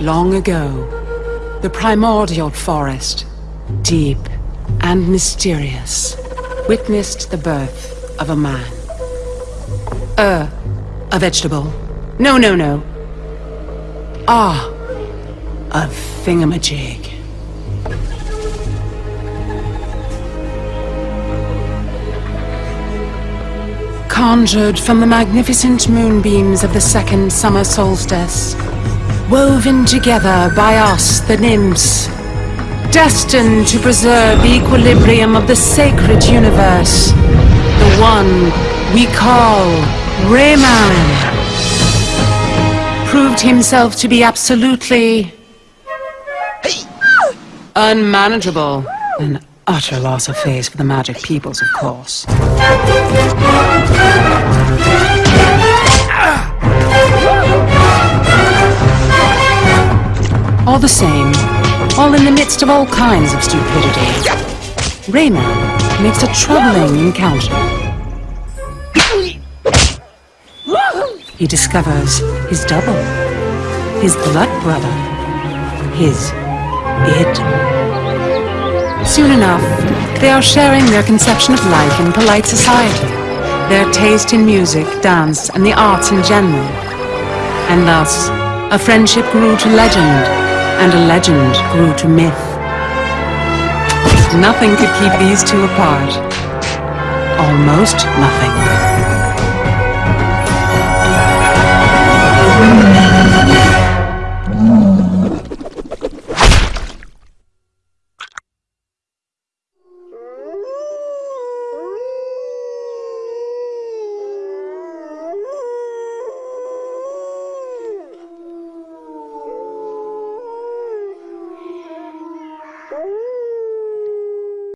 Long ago, the primordial forest, deep and mysterious, witnessed the birth of a man. Uh, a vegetable. No, no, no. Ah, a thingamajig. Conjured from the magnificent moonbeams of the second summer solstice, woven together by us, the nymphs, destined to preserve the equilibrium of the sacred universe, the one we call Rayman proved himself to be absolutely unmanageable. An utter loss of face for the magic peoples, of course. All the same, all in the midst of all kinds of stupidity, Rayman makes a troubling encounter. He discovers his double, his blood brother, his id. Soon enough, they are sharing their conception of life in polite society, their taste in music, dance, and the arts in general. And thus, a friendship grew to legend, and a legend grew to myth. Nothing could keep these two apart. Almost nothing.